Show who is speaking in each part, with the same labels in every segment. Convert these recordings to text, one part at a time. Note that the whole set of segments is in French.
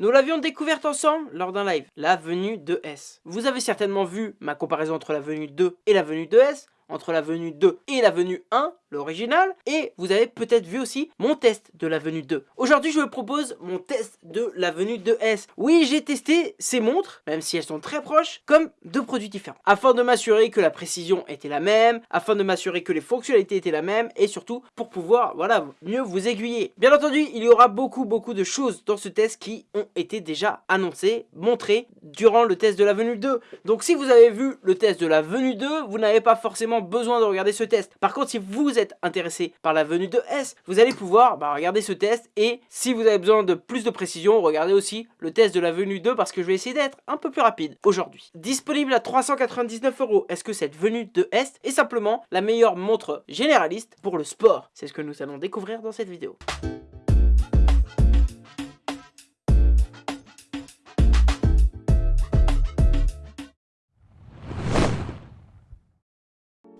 Speaker 1: Nous l'avions découverte ensemble lors d'un live, la venue de S. Vous avez certainement vu ma comparaison entre la venue 2 et la venue de S, entre la venue 2 et la venue 1, l'original, et vous avez peut-être vu aussi mon test de la venue 2. Aujourd'hui, je vous propose mon test de la venue 2S. Oui, j'ai testé ces montres, même si elles sont très proches, comme deux produits différents, afin de m'assurer que la précision était la même, afin de m'assurer que les fonctionnalités étaient la même, et surtout pour pouvoir, voilà, mieux vous aiguiller. Bien entendu, il y aura beaucoup, beaucoup de choses dans ce test qui ont été déjà annoncées, montrées durant le test de la venue 2. Donc si vous avez vu le test de la venue 2, vous n'avez pas forcément besoin de regarder ce test. Par contre, si vous intéressé par la venue de S, vous allez pouvoir bah, regarder ce test et si vous avez besoin de plus de précision, regardez aussi le test de la venue 2 parce que je vais essayer d'être un peu plus rapide aujourd'hui. Disponible à 399 euros, est-ce que cette venue de S est simplement la meilleure montre généraliste pour le sport? C'est ce que nous allons découvrir dans cette vidéo.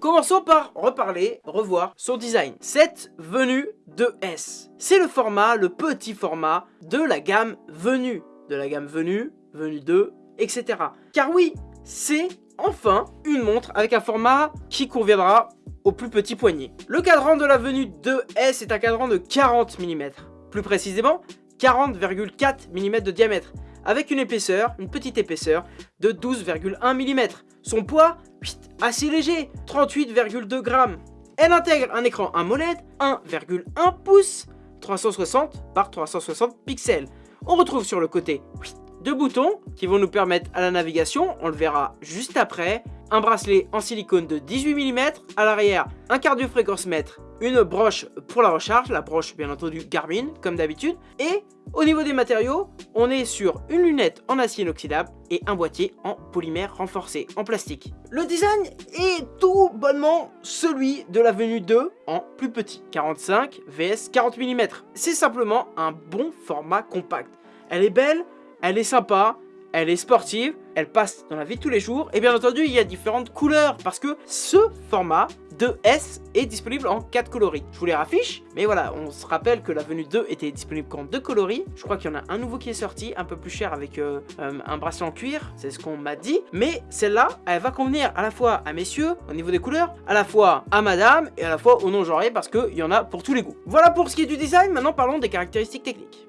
Speaker 1: Commençons par reparler, revoir son design. Cette venue de S, c'est le format, le petit format de la gamme venue. De la gamme venue, venue 2, etc. Car oui, c'est enfin une montre avec un format qui conviendra au plus petit poignet. Le cadran de la venue 2S est un cadran de 40 mm. Plus précisément, 40,4 mm de diamètre avec une épaisseur, une petite épaisseur de 12,1 mm. Son poids, assez léger, 38,2 grammes. Elle intègre un écran AMOLED 1,1 pouces, 360 par 360 pixels. On retrouve sur le côté deux boutons qui vont nous permettre à la navigation, on le verra juste après, un bracelet en silicone de 18 mm, à l'arrière un cardio-fréquence mètre, une broche pour la recharge, la broche bien entendu Garmin comme d'habitude, et au niveau des matériaux, on est sur une lunette en acier inoxydable et un boîtier en polymère renforcé en plastique. Le design est tout bonnement celui de la venue 2 en plus petit, 45 vs 40 mm. C'est simplement un bon format compact. Elle est belle, elle est sympa, elle est sportive, elle passe dans la vie de tous les jours, et bien entendu, il y a différentes couleurs, parce que ce format de S est disponible en 4 coloris. Je vous les raffiche, mais voilà, on se rappelle que la venue 2 était disponible qu'en 2 coloris. Je crois qu'il y en a un nouveau qui est sorti, un peu plus cher avec euh, euh, un bracelet en cuir, c'est ce qu'on m'a dit. Mais celle-là, elle va convenir à la fois à messieurs, au niveau des couleurs, à la fois à madame, et à la fois au non-genré, parce qu'il y en a pour tous les goûts. Voilà pour ce qui est du design, maintenant parlons des caractéristiques techniques.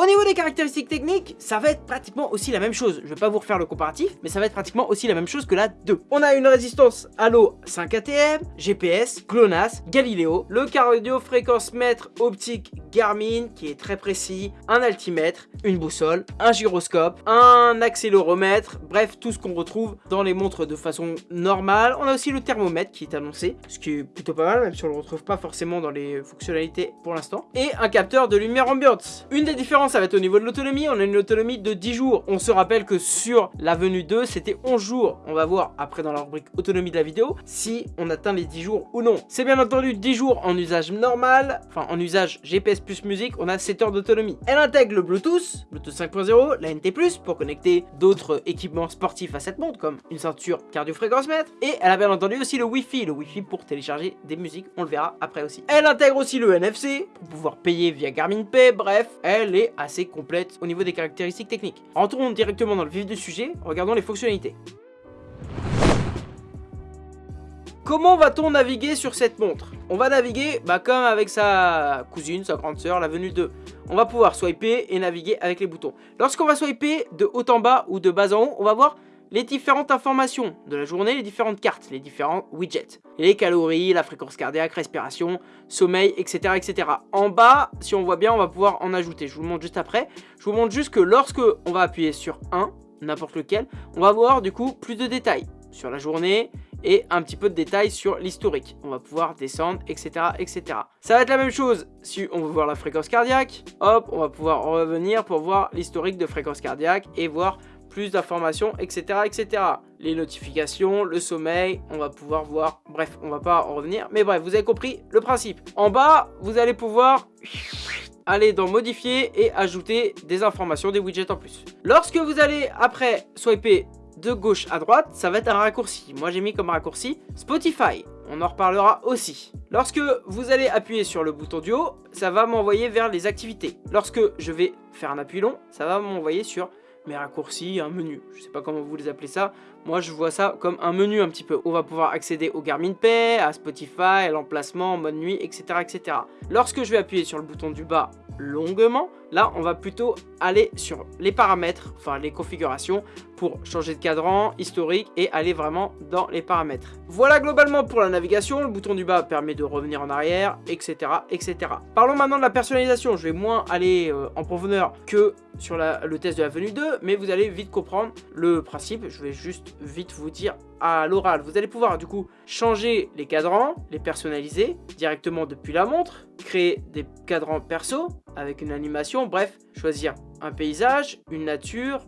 Speaker 1: Au niveau des caractéristiques techniques, ça va être pratiquement aussi la même chose. Je vais pas vous refaire le comparatif, mais ça va être pratiquement aussi la même chose que la 2. On a une résistance à l'eau 5 ATM, GPS, GLONASS, Galileo, le cardio fréquence mètre optique Garmin qui est très précis, un altimètre, une boussole, un gyroscope, un accéléromètre, bref tout ce qu'on retrouve dans les montres de façon normale. On a aussi le thermomètre qui est annoncé, ce qui est plutôt pas mal même si on le retrouve pas forcément dans les fonctionnalités pour l'instant. Et un capteur de lumière ambiante. Une des différences ça va être au niveau de l'autonomie. On a une autonomie de 10 jours. On se rappelle que sur la venue 2, c'était 11 jours. On va voir après dans la rubrique autonomie de la vidéo si on atteint les 10 jours ou non. C'est bien entendu 10 jours en usage normal, enfin en usage GPS plus musique, on a 7 heures d'autonomie. Elle intègre le Bluetooth, Bluetooth 5.0, la NT+, pour connecter d'autres équipements sportifs à cette montre, comme une ceinture cardio-fréquence mètre. Et elle a bien entendu aussi le Wi-Fi, le Wi-Fi pour télécharger des musiques, on le verra après aussi. Elle intègre aussi le NFC, pour pouvoir payer via Garmin Pay, bref, elle est assez complète au niveau des caractéristiques techniques. Rentrons directement dans le vif du sujet, regardons les fonctionnalités. Comment va-t-on naviguer sur cette montre? On va naviguer bah, comme avec sa cousine, sa grande sœur, la venue 2. On va pouvoir swiper et naviguer avec les boutons. Lorsqu'on va swiper de haut en bas ou de bas en haut, on va voir les différentes informations de la journée, les différentes cartes, les différents widgets. Les calories, la fréquence cardiaque, respiration, sommeil, etc. etc. En bas, si on voit bien, on va pouvoir en ajouter. Je vous montre juste après. Je vous montre juste que lorsque on va appuyer sur 1, n'importe lequel, on va voir du coup plus de détails sur la journée et un petit peu de détails sur l'historique. On va pouvoir descendre, etc., etc. Ça va être la même chose si on veut voir la fréquence cardiaque. Hop, on va pouvoir revenir pour voir l'historique de fréquence cardiaque et voir plus d'informations, etc., etc. Les notifications, le sommeil, on va pouvoir voir, bref, on va pas en revenir, mais bref, vous avez compris le principe. En bas, vous allez pouvoir aller dans modifier et ajouter des informations, des widgets en plus. Lorsque vous allez après swiper de gauche à droite, ça va être un raccourci. Moi j'ai mis comme raccourci Spotify. on en reparlera aussi. Lorsque vous allez appuyer sur le bouton du haut, ça va m'envoyer vers les activités. Lorsque je vais faire un appui long, ça va m'envoyer sur mes raccourcis, un menu. Je sais pas comment vous les appelez ça. Moi, je vois ça comme un menu un petit peu. On va pouvoir accéder au Garmin Pay, à Spotify, à l'emplacement, mode nuit, etc., etc. Lorsque je vais appuyer sur le bouton du bas longuement, là, on va plutôt aller sur les paramètres, enfin les configurations, pour changer de cadran, historique et aller vraiment dans les paramètres. Voilà globalement pour la navigation, le bouton du bas permet de revenir en arrière, etc. etc. Parlons maintenant de la personnalisation, je vais moins aller euh, en profondeur que sur le test de la venue 2, mais vous allez vite comprendre le principe, je vais juste vite vous dire à l'oral. Vous allez pouvoir du coup changer les cadrans, les personnaliser directement depuis la montre, créer des cadrans perso avec une animation, bref, choisir un paysage, une nature,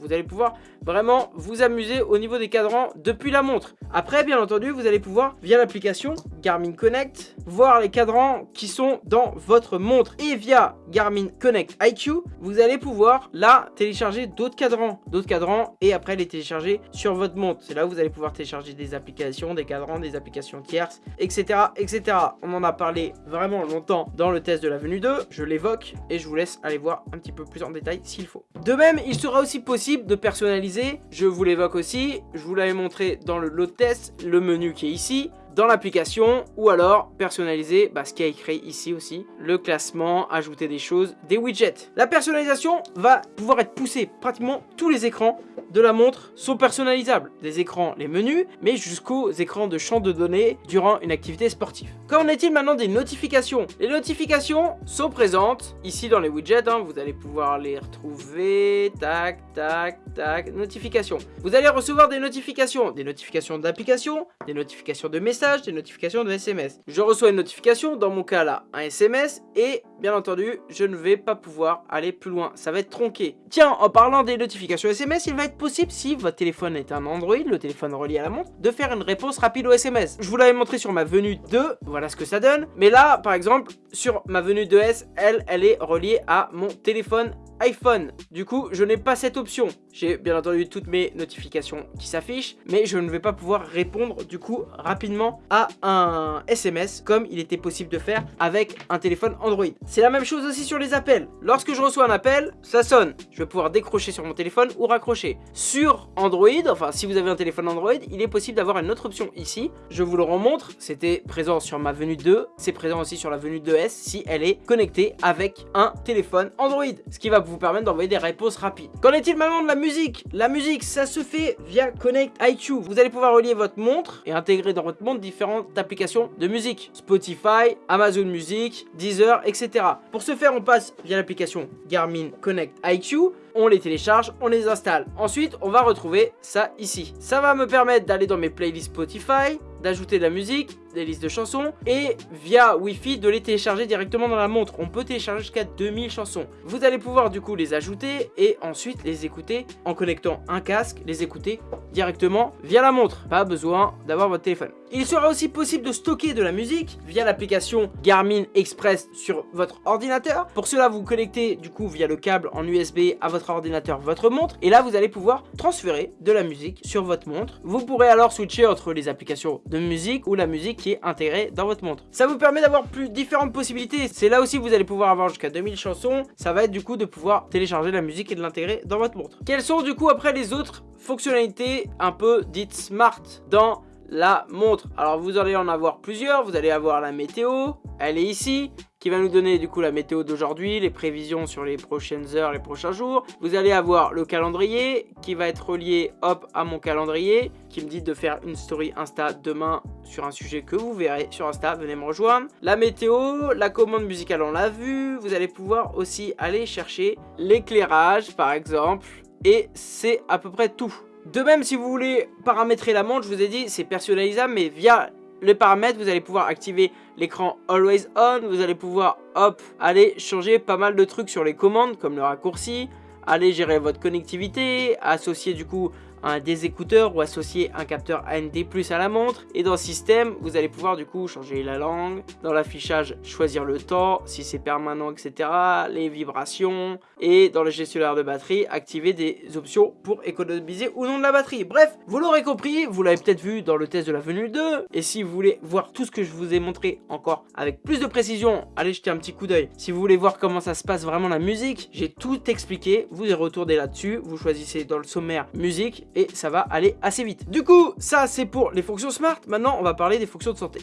Speaker 1: vous allez pouvoir vraiment vous amuser au niveau des cadrans depuis la montre. Après, bien entendu, vous allez pouvoir, via l'application Garmin Connect, voir les cadrans qui sont dans votre montre. Et via Garmin Connect IQ, vous allez pouvoir là télécharger d'autres cadrans, d'autres cadrans et après les télécharger sur votre montre. C'est là où vous allez pouvoir télécharger des applications, des cadrans, des applications tierces, etc. etc. On en a parlé vraiment longtemps dans le test de la venue 2, je l'évoque et je vous laisse aller voir un petit peu plus en détail s'il faut. De même, il sera aussi possible de personnaliser, je vous l'évoque aussi, je vous l'avais montré dans le load test, le menu qui est ici, dans l'application ou alors personnaliser bah, ce qui a écrit ici aussi, le classement, ajouter des choses, des widgets. La personnalisation va pouvoir être poussée, pratiquement tous les écrans de la montre sont personnalisables. Des écrans, les menus, mais jusqu'aux écrans de champ de données durant une activité sportive. Qu'en est-il maintenant des notifications? Les notifications sont présentes ici dans les widgets, hein. vous allez pouvoir les retrouver, tac, tac, tac, notifications. Vous allez recevoir des notifications, des notifications d'applications, des notifications de messages, des notifications de SMS. Je reçois une notification, dans mon cas là, un SMS, et bien entendu, je ne vais pas pouvoir aller plus loin. Ça va être tronqué. Tiens, en parlant des notifications SMS, il va être possible, si votre téléphone est un Android, le téléphone relié à la montre, de faire une réponse rapide au SMS. Je vous l'avais montré sur ma venue 2, voilà ce que ça donne. Mais là, par exemple, sur ma venue 2S, elle, elle est reliée à mon téléphone iPhone. Du coup, je n'ai pas cette option. J'ai bien entendu toutes mes notifications qui s'affichent, mais je ne vais pas pouvoir répondre du coup rapidement à un SMS comme il était possible de faire avec un téléphone Android. C'est la même chose aussi sur les appels. Lorsque je reçois un appel, ça sonne. Je vais pouvoir décrocher sur mon téléphone ou raccrocher. Sur Android, enfin si vous avez un téléphone Android, il est possible d'avoir une autre option ici. Je vous le remontre, c'était présent sur ma venue 2, c'est présent aussi sur la venue 2S si elle est connectée avec un téléphone Android. Ce qui va vous permettre d'envoyer des réponses rapides. Qu'en est-il maintenant de la musique? La musique, ça se fait via Connect IQ. Vous allez pouvoir relier votre montre et intégrer dans votre montre différentes applications de musique. Spotify, Amazon Music, Deezer, etc. Pour ce faire, on passe via l'application Garmin Connect IQ on les télécharge, on les installe. Ensuite, on va retrouver ça ici. Ça va me permettre d'aller dans mes playlists Spotify, d'ajouter de la musique, des listes de chansons et via Wi-Fi de les télécharger directement dans la montre. On peut télécharger jusqu'à 2000 chansons. Vous allez pouvoir du coup les ajouter et ensuite les écouter en connectant un casque, les écouter directement via la montre. Pas besoin d'avoir votre téléphone. Il sera aussi possible de stocker de la musique via l'application Garmin Express sur votre ordinateur. Pour cela, vous connectez du coup via le câble en USB à votre ordinateur, votre montre. Et là, vous allez pouvoir transférer de la musique sur votre montre. Vous pourrez alors switcher entre les applications de musique ou la musique qui est intégrée dans votre montre. Ça vous permet d'avoir plus différentes possibilités. C'est là aussi que vous allez pouvoir avoir jusqu'à 2000 chansons. Ça va être du coup de pouvoir télécharger la musique et de l'intégrer dans votre montre. Quelles sont du coup après les autres fonctionnalités un peu dites smart dans la montre. Alors vous allez en avoir plusieurs, vous allez avoir la météo, elle est ici, qui va nous donner du coup la météo d'aujourd'hui, les prévisions sur les prochaines heures, les prochains jours. Vous allez avoir le calendrier qui va être relié hop à mon calendrier, qui me dit de faire une story Insta demain sur un sujet que vous verrez sur Insta, venez me rejoindre. La météo, la commande musicale on l'a vu, vous allez pouvoir aussi aller chercher l'éclairage par exemple, et c'est à peu près tout. De même, si vous voulez paramétrer la montre, je vous ai dit, c'est personnalisable, mais via les paramètres, vous allez pouvoir activer l'écran Always On, vous allez pouvoir, hop, aller changer pas mal de trucs sur les commandes, comme le raccourci, aller gérer votre connectivité, associer du coup un, des écouteurs ou associer un capteur AND+, à la montre. Et dans système, vous allez pouvoir du coup changer la langue. Dans l'affichage, choisir le temps, si c'est permanent, etc. Les vibrations. Et dans le gestionnaire de batterie, activer des options pour économiser ou non de la batterie. Bref, vous l'aurez compris, vous l'avez peut-être vu dans le test de la venue 2. Et si vous voulez voir tout ce que je vous ai montré encore avec plus de précision, allez jeter un petit coup d'œil. Si vous voulez voir comment ça se passe vraiment la musique, j'ai tout expliqué. Vous y retournez là-dessus, vous choisissez dans le sommaire musique et ça va aller assez vite. Du coup, ça c'est pour les fonctions smart. Maintenant, on va parler des fonctions de santé.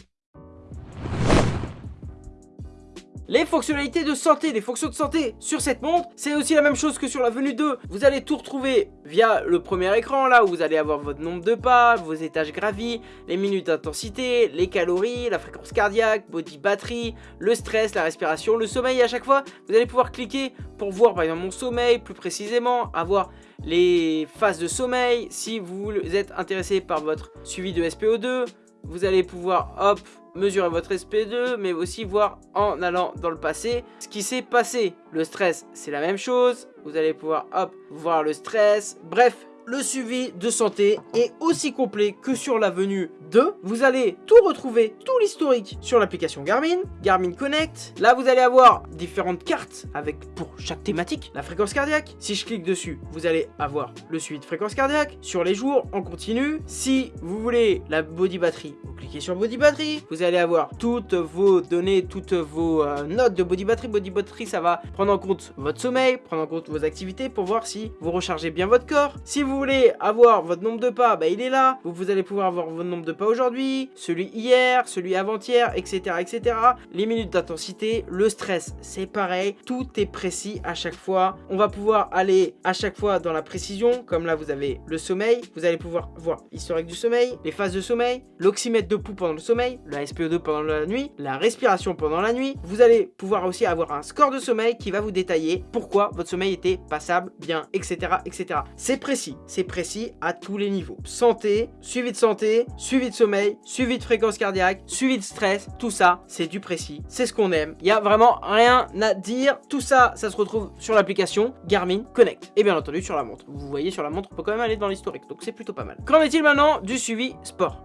Speaker 1: Les fonctionnalités de santé, les fonctions de santé sur cette montre, c'est aussi la même chose que sur la venue 2. Vous allez tout retrouver via le premier écran, là où vous allez avoir votre nombre de pas, vos étages gravis, les minutes d'intensité, les calories, la fréquence cardiaque, body batterie, le stress, la respiration, le sommeil. à chaque fois, vous allez pouvoir cliquer pour voir par exemple mon sommeil plus précisément, avoir les phases de sommeil. Si vous êtes intéressé par votre suivi de SPO2, vous allez pouvoir, hop, mesurer votre SP2, mais aussi voir en allant dans le passé ce qui s'est passé. Le stress, c'est la même chose. Vous allez pouvoir, hop, voir le stress. Bref, le suivi de santé est aussi complet que sur la venue 2. Vous allez tout retrouver, tout l'historique sur l'application Garmin, Garmin Connect. Là, vous allez avoir différentes cartes avec pour chaque thématique la fréquence cardiaque. Si je clique dessus, vous allez avoir le suivi de fréquence cardiaque sur les jours en continu. Si vous voulez la body batterie, vous cliquez sur body batterie. Vous allez avoir toutes vos données, toutes vos euh, notes de body batterie. Body batterie, ça va prendre en compte votre sommeil, prendre en compte vos activités pour voir si vous rechargez bien votre corps. Si vous voulez avoir votre nombre de pas, bah, il est là. Vous, vous allez pouvoir avoir votre nombre de pas aujourd'hui, celui hier, celui avant-hier, etc., etc. Les minutes d'intensité, le stress, c'est pareil. Tout est précis à chaque fois. On va pouvoir aller à chaque fois dans la précision. Comme là, vous avez le sommeil. Vous allez pouvoir voir l'historique du sommeil, les phases de sommeil, l'oxymètre de pouls pendant le sommeil, la SPO2 pendant la nuit, la respiration pendant la nuit. Vous allez pouvoir aussi avoir un score de sommeil qui va vous détailler pourquoi votre sommeil était passable, bien, etc., etc. C'est précis, c'est précis à tous les niveaux. Santé, suivi de santé, suivi de sommeil, suivi de fréquence cardiaque, suivi de stress, tout ça, c'est du précis. C'est ce qu'on aime. Il y a vraiment rien à dire. Tout ça, ça se retrouve sur l'application Garmin Connect. Et bien entendu sur la montre. Vous voyez sur la montre, on peut quand même aller dans l'historique. Donc c'est plutôt pas mal. Qu'en est-il maintenant du suivi sport?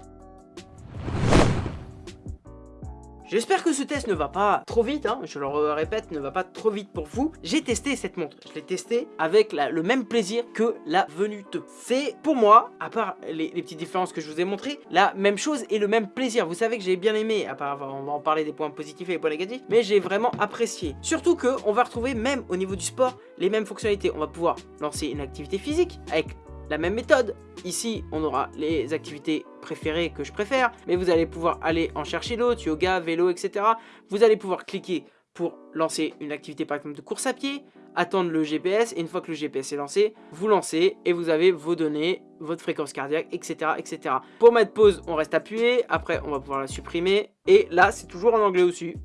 Speaker 1: J'espère que ce test ne va pas trop vite, hein, je le répète, ne va pas trop vite pour vous. J'ai testé cette montre, je l'ai testé avec le même plaisir que la venue 2. C'est pour moi, à part les, petites différences que je vous ai montrées, la même chose et le même plaisir. Vous savez que j'ai bien aimé, à part on va en parler des points positifs et des points négatifs, mais j'ai vraiment apprécié. Surtout que on va retrouver même au niveau du sport les mêmes fonctionnalités. On va pouvoir lancer une activité physique avec la même méthode. Ici, on aura les activités préférées que je préfère, mais vous allez pouvoir aller en chercher d'autres, yoga, vélo, etc. Vous allez pouvoir cliquer pour lancer une activité par exemple de course à pied, attendre le GPS, et une fois que le GPS est lancé, vous lancez et vous avez vos données, votre fréquence cardiaque, etc. etc. Pour mettre pause, on reste appuyé, après on va pouvoir la supprimer, et là c'est toujours en anglais aussi.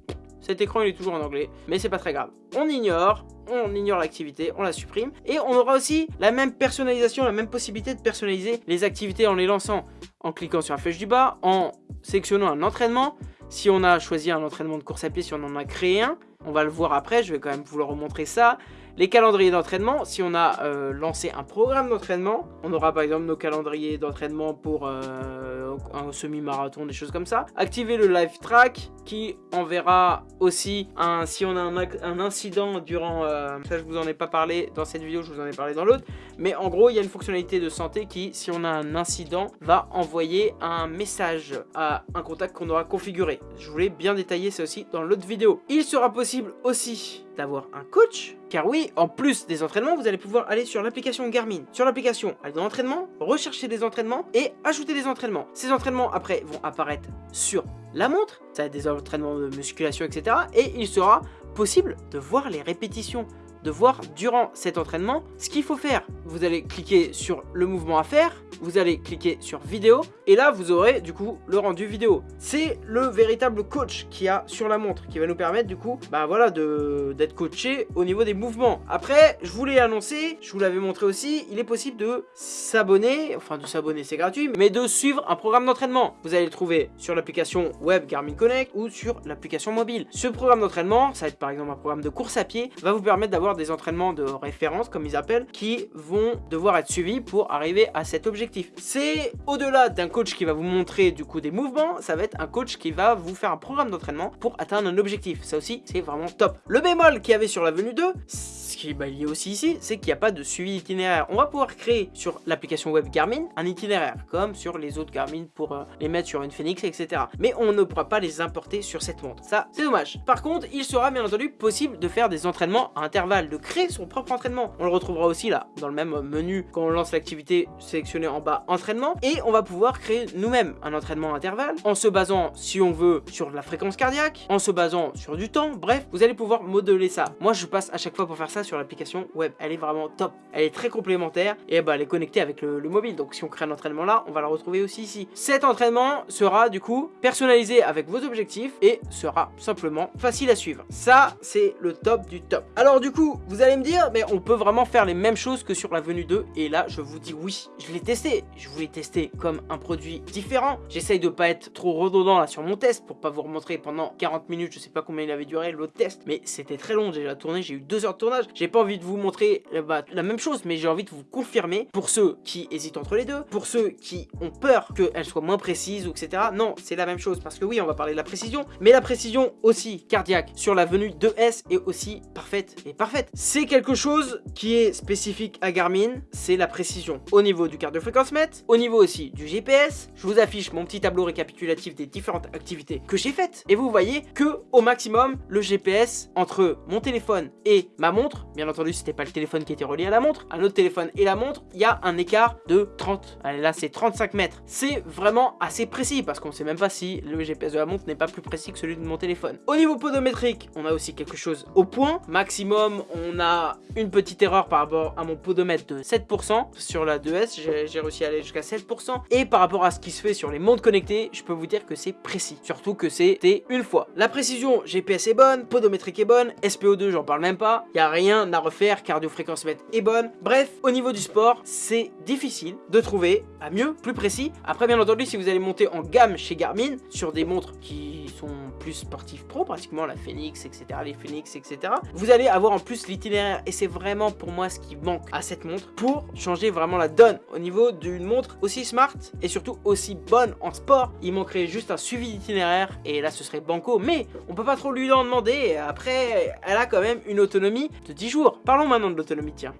Speaker 1: Cet écran il est toujours en anglais, mais c'est pas très grave. On ignore, on ignore l'activité, on la supprime. Et on aura aussi la même personnalisation, la même possibilité de personnaliser les activités en les lançant en cliquant sur la flèche du bas, en sélectionnant un entraînement. Si on a choisi un entraînement de course à pied, si on en a créé un, on va le voir après, je vais quand même vous le remontrer ça. Les calendriers d'entraînement, si on a euh, lancé un programme d'entraînement, on aura par exemple nos calendriers d'entraînement pour euh, un semi-marathon, des choses comme ça. Activer le live track qui enverra aussi un, si on a un, incident durant, euh, ça je vous en ai pas parlé dans cette vidéo, je vous en ai parlé dans l'autre, mais en gros il y a une fonctionnalité de santé qui, si on a un incident, va envoyer un message à un contact qu'on aura configuré. Je voulais bien détailler ça aussi dans l'autre vidéo. Il sera possible aussi d'avoir un coach. Car oui, en plus des entraînements, vous allez pouvoir aller sur l'application Garmin. Sur l'application, aller dans l'entraînement, rechercher des entraînements et ajouter des entraînements. Ces entraînements, après, vont apparaître sur la montre. Ça va des entraînements de musculation, etc. Et il sera possible de voir les répétitions de voir durant cet entraînement ce qu'il faut faire. Vous allez cliquer sur le mouvement à faire, vous allez cliquer sur vidéo et là vous aurez du coup le rendu vidéo. C'est le véritable coach qui a sur la montre qui va nous permettre du coup bah voilà d'être coaché au niveau des mouvements. Après je vous l'ai annoncé, je vous l'avais montré aussi, il est possible de s'abonner, enfin de s'abonner c'est gratuit, mais de suivre un programme d'entraînement. Vous allez le trouver sur l'application web Garmin Connect ou sur l'application mobile. Ce programme d'entraînement ça va être par exemple un programme de course à pied, va vous permettre d'avoir des entraînements de référence, comme ils appellent, qui vont devoir être suivis pour arriver à cet objectif. C'est au-delà d'un coach qui va vous montrer du coup des mouvements, ça va être un coach qui va vous faire un programme d'entraînement pour atteindre un objectif. Ça aussi, c'est vraiment top. Le bémol qu'il y avait sur la venue 2, ce qui est lié aussi ici, c'est qu'il n'y a pas de suivi itinéraire. On va pouvoir créer sur l'application web Garmin un itinéraire, comme sur les autres Garmin pour euh, les mettre sur une Phoenix, etc. Mais on ne pourra pas les importer sur cette montre. Ça, c'est dommage. Par contre, il sera bien entendu possible de faire des entraînements à intervalles, de créer son propre entraînement. On le retrouvera aussi là, dans le même menu, quand on lance l'activité sélectionnée en bas, entraînement. Et on va pouvoir créer nous-mêmes un entraînement à intervalles, en se basant, si on veut, sur la fréquence cardiaque, en se basant sur du temps. Bref, vous allez pouvoir modeler ça. Moi, je passe à chaque fois pour faire ça sur l'application web. Elle est vraiment top. Elle est très complémentaire et bah, elle est connectée avec le, le mobile. Donc si on crée un entraînement là, on va la retrouver aussi ici. Cet entraînement sera du coup personnalisé avec vos objectifs et sera simplement facile à suivre. Ça, c'est le top du top. Alors du coup, vous allez me dire, mais on peut vraiment faire les mêmes choses que sur la venue 2 et là, je vous dis oui. Je l'ai testé. Je voulais tester comme un produit différent. J'essaye de pas être trop redondant là sur mon test pour pas vous remontrer pendant 40 minutes, je sais pas combien il avait duré l'autre test, mais c'était très long déjà tourné, j'ai eu deux heures de tournage. J'ai pas envie de vous montrer euh, bah, la même chose, mais j'ai envie de vous confirmer pour ceux qui hésitent entre les deux, pour ceux qui ont peur qu'elle soit moins précise ou etc. Non, c'est la même chose parce que oui, on va parler de la précision, mais la précision aussi cardiaque sur la venue 2S est aussi parfaite et parfaite. C'est quelque chose qui est spécifique à Garmin, c'est la précision au niveau du cardio-fréquence-mètre, au niveau aussi du GPS. Je vous affiche mon petit tableau récapitulatif des différentes activités que j'ai faites et vous voyez que au maximum le GPS entre mon téléphone et ma montre, bien entendu c'était pas le téléphone qui était relié à la montre, un autre téléphone et la montre, il y a un écart de 30, allez là c'est 35 mètres. C'est vraiment assez précis parce qu'on sait même pas si le GPS de la montre n'est pas plus précis que celui de mon téléphone. Au niveau podométrique, on a aussi quelque chose au point. Maximum, on a une petite erreur par rapport à mon podomètre de 7%. Sur la 2S, j'ai réussi à aller jusqu'à 7%. Et par rapport à ce qui se fait sur les montres connectées, je peux vous dire que c'est précis. Surtout que c'était une fois. La précision GPS est bonne, podométrique est bonne, SPO2 j'en parle même pas, il a rien à refaire, cardio-fréquence mètre est bonne. Bref, au niveau du sport, c'est difficile de trouver à mieux, plus précis. Après bien entendu, si vous allez monter en gamme chez Garmin, sur des montres qui sont plus sportives pro, pratiquement la Phoenix, etc., les Phoenix, etc., vous allez avoir en plus l'itinéraire et c'est vraiment pour moi ce qui manque à cette montre pour changer vraiment la donne au niveau d'une montre aussi smart et surtout aussi bonne en sport. Il manquerait juste un suivi d'itinéraire et là ce serait banco, mais on peut pas trop lui en demander. Après, elle a quand même une autonomie de 10 jours. Parlons maintenant de l'autonomie, tiens.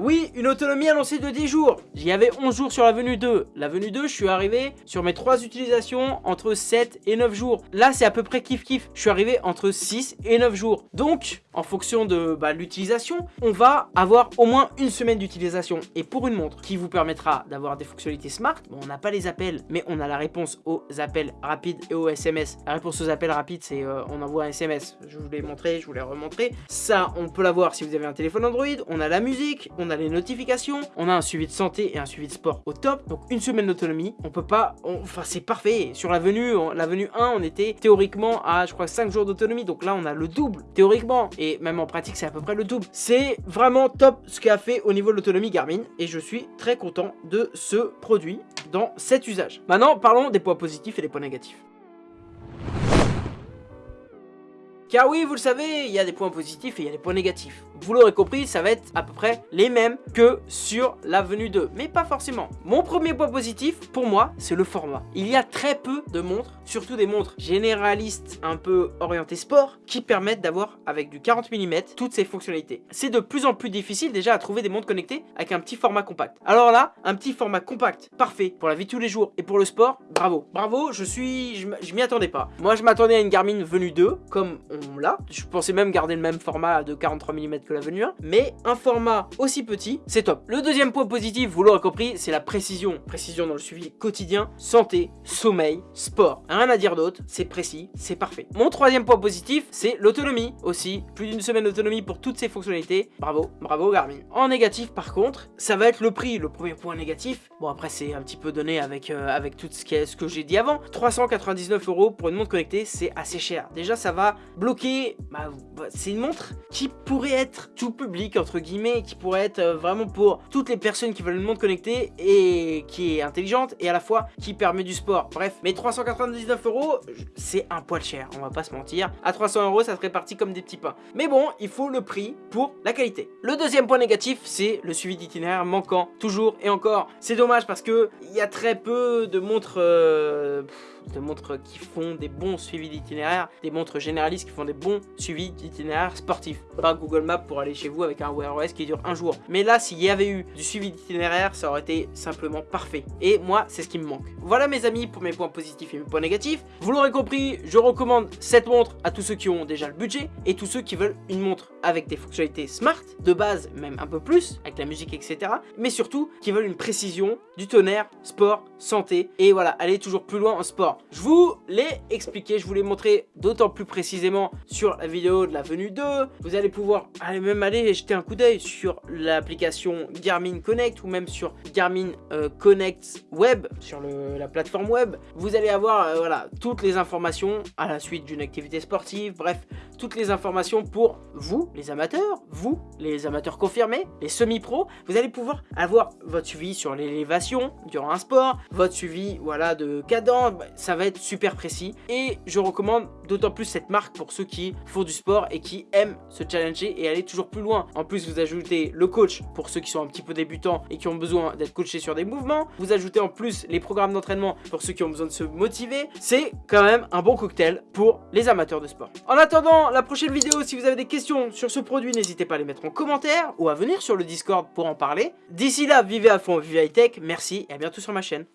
Speaker 1: Oui, une autonomie annoncée de 10 jours. J'y avais 11 jours sur la venue 2. La venue 2, je suis arrivé sur mes 3 utilisations entre 7 et 9 jours. Là, c'est à peu près kiff kiff. Je suis arrivé entre 6 et 9 jours. Donc, en fonction de bah, l'utilisation, on va avoir au moins une semaine d'utilisation. Et pour une montre qui vous permettra d'avoir des fonctionnalités smart, bon, on n'a pas les appels, mais on a la réponse aux appels rapides et aux SMS. La réponse aux appels rapides, c'est euh, on envoie un SMS. Je vous l'ai montré, je vous l'ai remontré. Ça, on peut l'avoir si vous avez un téléphone Android. On a la musique, a les notifications, on a un suivi de santé et un suivi de sport au top. Donc une semaine d'autonomie, on peut pas, enfin c'est parfait. Sur la venue, la venue 1, on était théoriquement à je crois 5 jours d'autonomie. Donc là on a le double théoriquement et même en pratique c'est à peu près le double. C'est vraiment top ce qu'a fait au niveau de l'autonomie Garmin et je suis très content de ce produit dans cet usage. Maintenant parlons des points positifs et des points négatifs. Car oui, vous le savez, il y a des points positifs et il y a des points négatifs. Vous l'aurez compris, ça va être à peu près les mêmes que sur la venue 2, mais pas forcément. Mon premier point positif, pour moi, c'est le format. Il y a très peu de montres, surtout des montres généralistes un peu orientées sport, qui permettent d'avoir, avec du 40 mm, toutes ces fonctionnalités. C'est de plus en plus difficile déjà à trouver des montres connectées avec un petit format compact. Alors là, un petit format compact, parfait, pour la vie de tous les jours et pour le sport, bravo. Bravo, je suis... je m'y attendais pas. Moi, je m'attendais à une Garmin venue 2, comme on là. Je pensais même garder le même format de 43 mm que la venue 1, mais un format aussi petit, c'est top. Le deuxième point positif, vous l'aurez compris, c'est la précision. Précision dans le suivi quotidien, santé, sommeil, sport. Rien à dire d'autre, c'est précis, c'est parfait. Mon troisième point positif, c'est l'autonomie aussi. Plus d'une semaine d'autonomie pour toutes ces fonctionnalités. Bravo, bravo Garmin. En négatif par contre, ça va être le prix, le premier point négatif. Bon après c'est un petit peu donné avec, euh, avec tout ce, ce que j'ai dit avant. 399 euros pour une montre connectée, c'est assez cher. Déjà ça va bloquer bah, bah, c'est une montre qui pourrait être tout public, entre guillemets, qui pourrait être euh, vraiment pour toutes les personnes qui veulent une montre connectée et qui est intelligente et à la fois qui permet du sport. Bref, mais 399 euros, c'est un poil cher, on va pas se mentir. À 300 euros, ça serait parti comme des petits pains. Mais bon, il faut le prix pour la qualité. Le deuxième point négatif, c'est le suivi d'itinéraire manquant, toujours et encore. C'est dommage parce que il y a très peu de montres... Euh, de montres qui font des bons suivis d'itinéraire, des montres généralistes qui font des bons suivis d'itinéraire sportifs. Pas Google Maps pour aller chez vous avec un Wear OS qui dure un jour. Mais là, s'il y avait eu du suivi d'itinéraire, ça aurait été simplement parfait. Et moi, c'est ce qui me manque. Voilà mes amis pour mes points positifs et mes points négatifs. Vous l'aurez compris, je recommande cette montre à tous ceux qui ont déjà le budget et tous ceux qui veulent une montre avec des fonctionnalités smart, de base même un peu plus, avec la musique etc. Mais surtout qui veulent une précision, du tonnerre, sport, santé et voilà, aller toujours plus loin en sport. Je vous l'ai expliqué, je vous l'ai montré d'autant plus précisément sur la vidéo de la venue 2. Vous allez pouvoir aller même aller jeter un coup d'œil sur l'application Garmin Connect ou même sur Garmin euh, Connect Web, sur la plateforme web. Vous allez avoir euh, voilà, toutes les informations à la suite d'une activité sportive, bref, toutes les informations pour vous, les amateurs, vous, les amateurs confirmés, les semi-pros. Vous allez pouvoir avoir votre suivi sur l'élévation durant un sport, votre suivi voilà, de cadence, ça va être super précis. Et je recommande d'autant plus cette marque pour ceux qui font du sport et qui aiment se challenger et aller toujours plus loin. En plus, vous ajoutez le coach pour ceux qui sont un petit peu débutants et qui ont besoin d'être coachés sur des mouvements. Vous ajoutez en plus les programmes d'entraînement pour ceux qui ont besoin de se motiver. C'est quand même un bon cocktail pour les amateurs de sport. En attendant la prochaine vidéo, si vous avez des questions sur ce produit, n'hésitez pas à les mettre en commentaire ou à venir sur le Discord pour en parler. D'ici là, vivez à fond, vivez high tech. Merci et à bientôt sur ma chaîne.